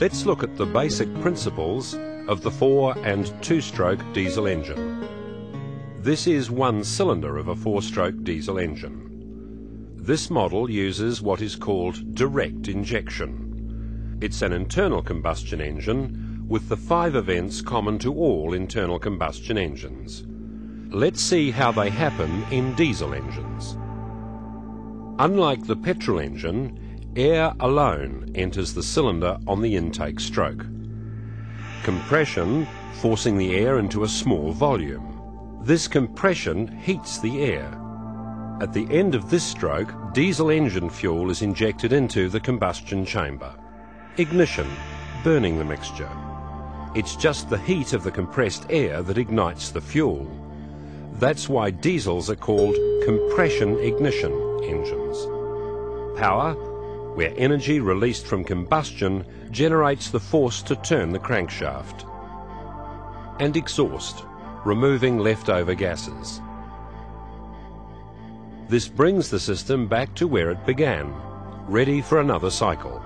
Let's look at the basic principles of the four and two-stroke diesel engine. This is one cylinder of a four-stroke diesel engine. This model uses what is called direct injection. It's an internal combustion engine with the five events common to all internal combustion engines. Let's see how they happen in diesel engines. Unlike the petrol engine, air alone enters the cylinder on the intake stroke. Compression forcing the air into a small volume. This compression heats the air. At the end of this stroke, diesel engine fuel is injected into the combustion chamber. Ignition, burning the mixture. It's just the heat of the compressed air that ignites the fuel. That's why diesels are called compression ignition engines. Power, where energy released from combustion generates the force to turn the crankshaft. And exhaust, removing leftover gases. This brings the system back to where it began, ready for another cycle.